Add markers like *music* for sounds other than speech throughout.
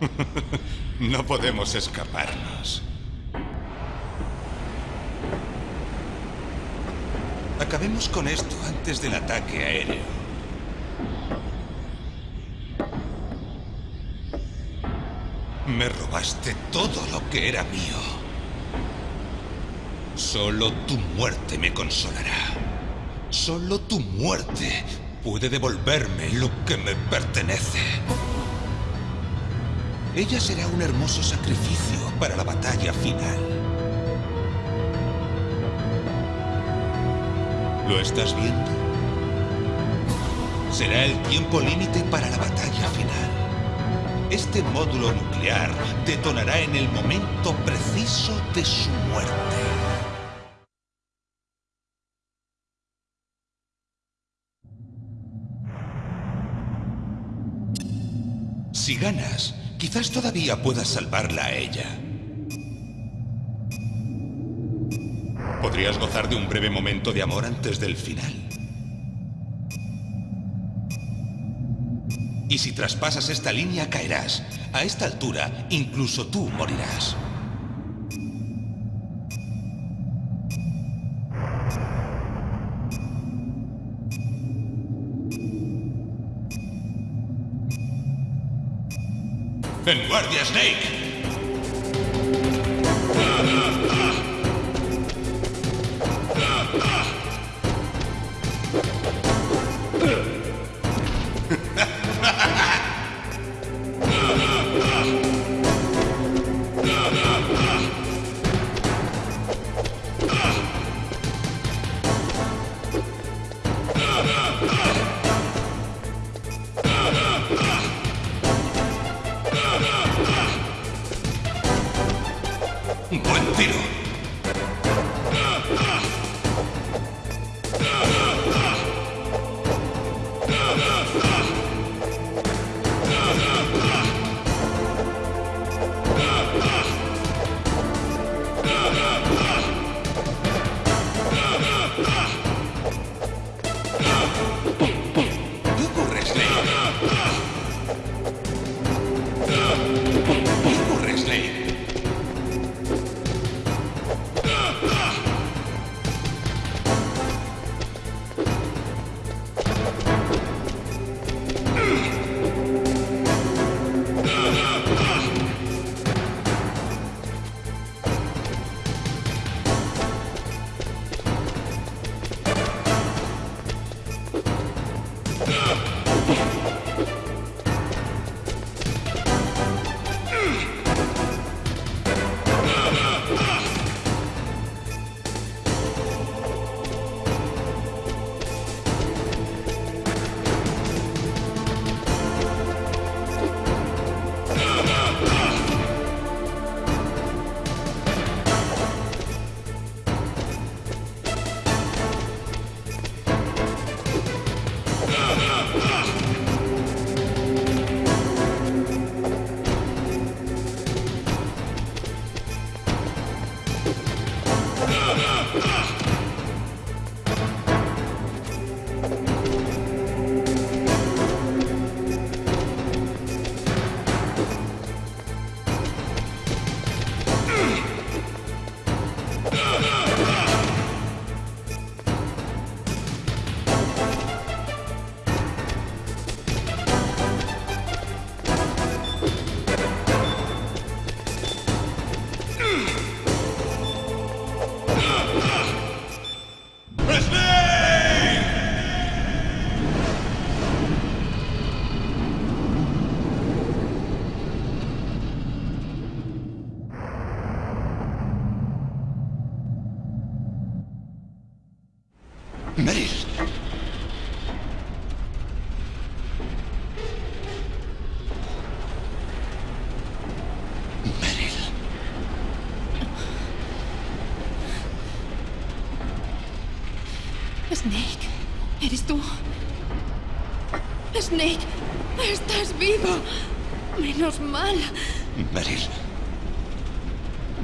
*laughs* no podemos escaparnos. Acabemos con esto antes del ataque aéreo. Me robaste todo lo que era mío. Solo tu muerte me consolará. Solo tu muerte puede devolverme lo que me pertenece. Ella será un hermoso sacrificio para la batalla final. ¿Lo estás viendo? Será el tiempo límite para la batalla final. Este módulo nuclear detonará en el momento preciso de su muerte. Si ganas, quizás todavía puedas salvarla a ella. Podrías gozar de un breve momento de amor antes del final. Y si traspasas esta línea, caerás. A esta altura, incluso tú morirás. ¡En guardia, Snake! Snake, ¿eres tú? Snake, estás vivo. Menos mal. Meryl.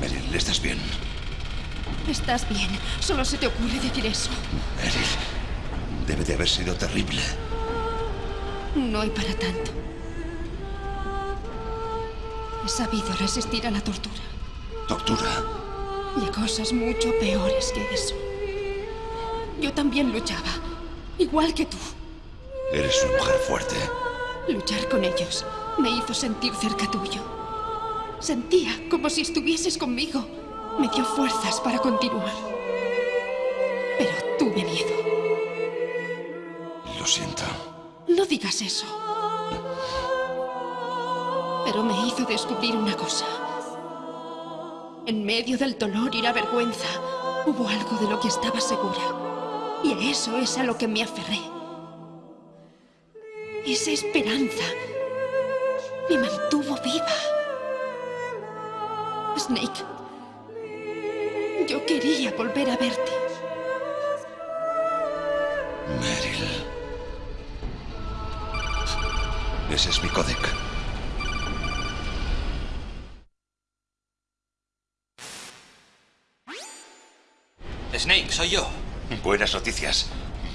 Meryl, ¿estás bien? Estás bien. Solo se te ocurre decir eso. Meryl, debe de haber sido terrible. No hay para tanto. He sabido resistir a la tortura. ¿Tortura? Y a cosas mucho peores que eso. Yo también luchaba, igual que tú. Eres una mujer fuerte. Luchar con ellos me hizo sentir cerca tuyo. Sentía como si estuvieses conmigo. Me dio fuerzas para continuar. Pero tuve miedo. Lo siento. No digas eso. Pero me hizo descubrir una cosa. En medio del dolor y la vergüenza, hubo algo de lo que estaba segura. Y a eso es a lo que me aferré. Esa esperanza me mantuvo viva. Snake, yo quería volver a verte. Meryl. Ese es mi códec. Snake, soy yo. Buenas noticias.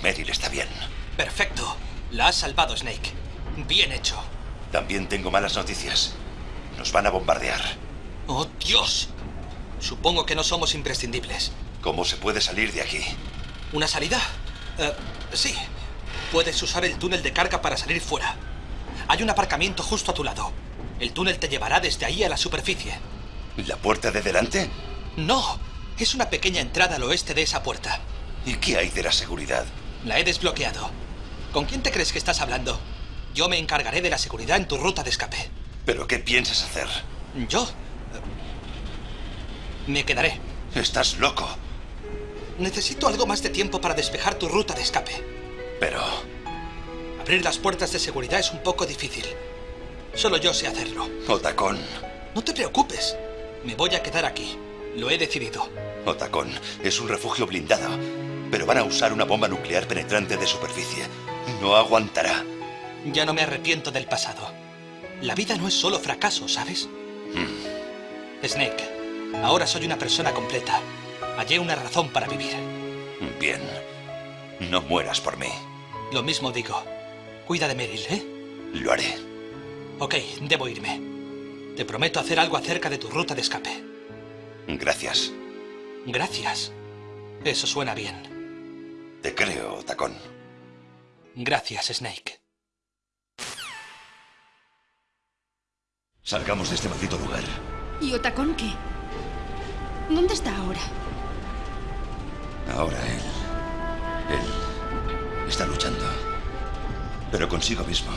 Meryl está bien. Perfecto. La has salvado, Snake. Bien hecho. También tengo malas noticias. Nos van a bombardear. ¡Oh, Dios! Supongo que no somos imprescindibles. ¿Cómo se puede salir de aquí? ¿Una salida? Eh, sí. Puedes usar el túnel de carga para salir fuera. Hay un aparcamiento justo a tu lado. El túnel te llevará desde ahí a la superficie. ¿La puerta de delante? No, es una pequeña entrada al oeste de esa puerta. ¿Y qué hay de la seguridad? La he desbloqueado. ¿Con quién te crees que estás hablando? Yo me encargaré de la seguridad en tu ruta de escape. ¿Pero qué piensas hacer? ¿Yo? Eh, me quedaré. Estás loco. Necesito algo más de tiempo para despejar tu ruta de escape. Pero... Abrir las puertas de seguridad es un poco difícil. Solo yo sé hacerlo. Otacón. No te preocupes. Me voy a quedar aquí. Lo he decidido. Otacón es un refugio blindado, pero van a usar una bomba nuclear penetrante de superficie. No aguantará. Ya no me arrepiento del pasado. La vida no es solo fracaso, ¿sabes? Mm. Snake, ahora soy una persona completa. Hallé una razón para vivir. Bien. No mueras por mí. Lo mismo digo. Cuida de Meryl, ¿eh? Lo haré. Ok, debo irme. Te prometo hacer algo acerca de tu ruta de escape. Gracias. Gracias. Eso suena bien. Te creo, Tacón. Gracias, Snake. Salgamos de este maldito lugar. ¿Y Otacón qué? ¿Dónde está ahora? Ahora él... Él está luchando. Pero consigo mismo.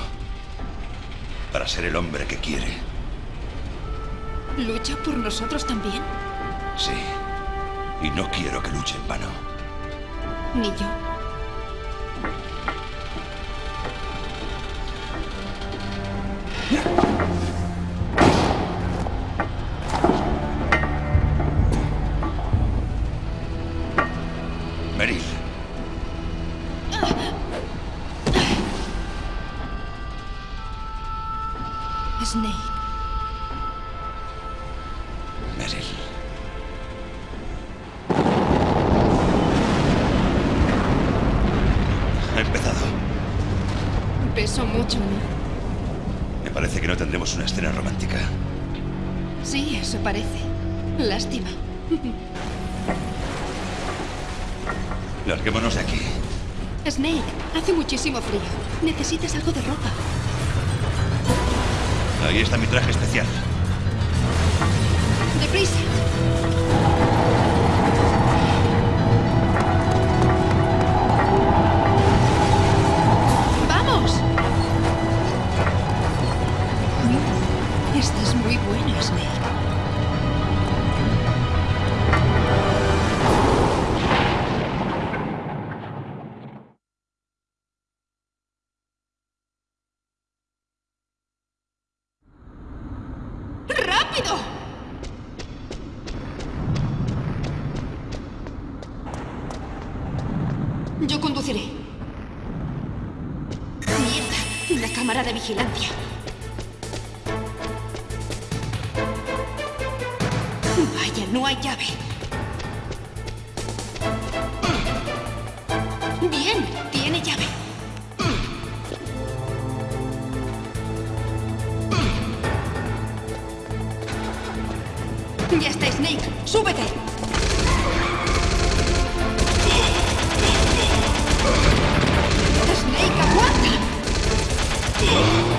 Para ser el hombre que quiere. ¿Lucha por nosotros también? Sí. Y no quiero que luche en vano. Ni yo. Meryl. Peso mucho, ¿no? Me parece que no tendremos una escena romántica. Sí, eso parece. Lástima. *laughs* Larguémonos de aquí. Snake, hace muchísimo frío. Necesitas algo de ropa. Ahí está mi traje especial. ¡Deprisa! Mierda, una cámara de vigilancia. Vaya, no hay llave. Bien, tiene llave. Ya está, Snake. ¡Súbete! Snake, aguanta. Ugh.